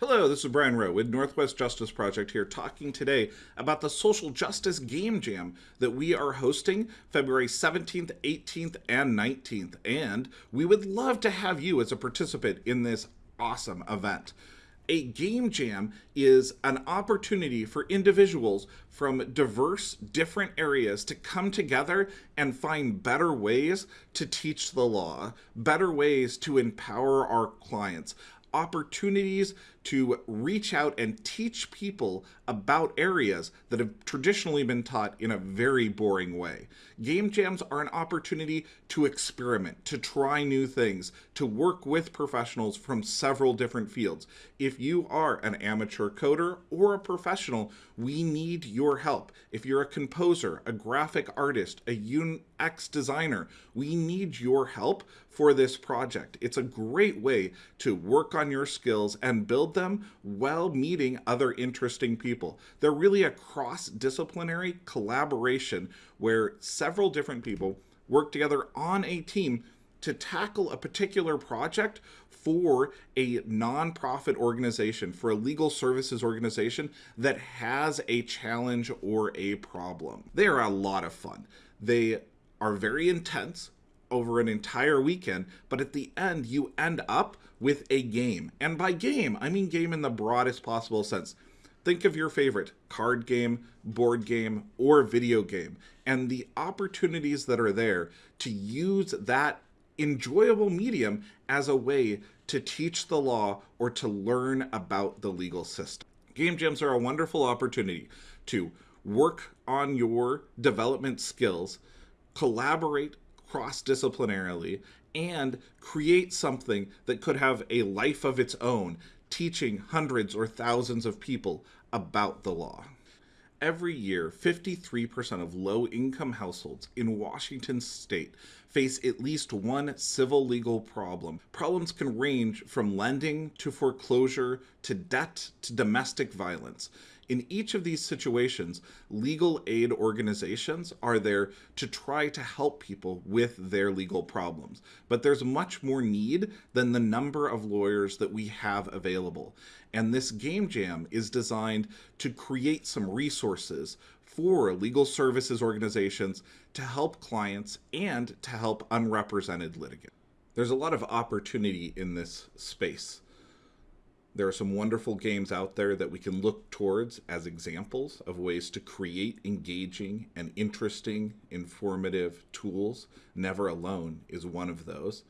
Hello, this is Brian Rowe with Northwest Justice Project here talking today about the Social Justice Game Jam that we are hosting February 17th, 18th, and 19th. And we would love to have you as a participant in this awesome event. A game jam is an opportunity for individuals from diverse, different areas to come together and find better ways to teach the law, better ways to empower our clients, opportunities to reach out and teach people about areas that have traditionally been taught in a very boring way. Game jams are an opportunity to experiment, to try new things, to work with professionals from several different fields. If you are an amateur coder or a professional, we need your help. If you're a composer, a graphic artist, a UX designer, we need your help for this project. It's a great way to work on your skills and build them while meeting other interesting people. They're really a cross-disciplinary collaboration where several different people work together on a team to tackle a particular project for a nonprofit organization, for a legal services organization that has a challenge or a problem. They are a lot of fun. They are very intense over an entire weekend, but at the end, you end up with a game. And by game, I mean game in the broadest possible sense. Think of your favorite card game, board game, or video game, and the opportunities that are there to use that enjoyable medium as a way to teach the law or to learn about the legal system. Game jams are a wonderful opportunity to work on your development skills, collaborate cross-disciplinarily and create something that could have a life of its own, teaching hundreds or thousands of people about the law. Every year, 53% of low-income households in Washington state face at least one civil legal problem. Problems can range from lending to foreclosure to debt to domestic violence. In each of these situations, legal aid organizations are there to try to help people with their legal problems. But there's much more need than the number of lawyers that we have available. And this game jam is designed to create some resources for legal services organizations to help clients and to help unrepresented litigants. There's a lot of opportunity in this space. There are some wonderful games out there that we can look towards as examples of ways to create engaging and interesting, informative tools. Never Alone is one of those.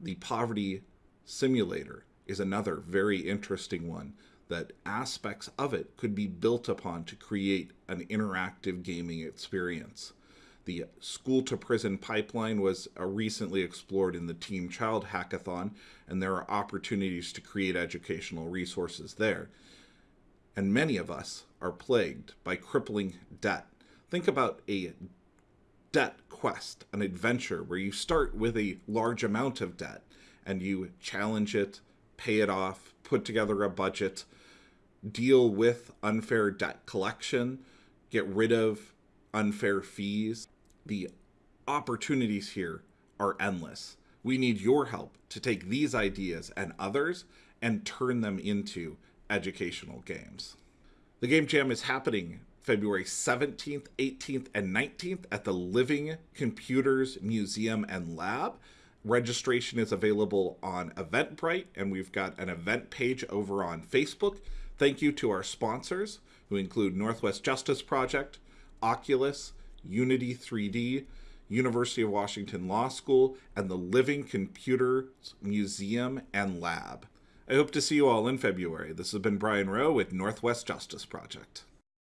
The Poverty Simulator is another very interesting one that aspects of it could be built upon to create an interactive gaming experience. The school to prison pipeline was uh, recently explored in the Team Child Hackathon, and there are opportunities to create educational resources there. And many of us are plagued by crippling debt. Think about a debt quest, an adventure where you start with a large amount of debt and you challenge it, pay it off, put together a budget, deal with unfair debt collection, get rid of unfair fees, the opportunities here are endless. We need your help to take these ideas and others and turn them into educational games. The Game Jam is happening February 17th, 18th, and 19th at the Living Computers Museum and Lab. Registration is available on Eventbrite, and we've got an event page over on Facebook. Thank you to our sponsors, who include Northwest Justice Project, Oculus, Unity 3D, University of Washington Law School, and the Living Computers Museum and Lab. I hope to see you all in February. This has been Brian Rowe with Northwest Justice Project.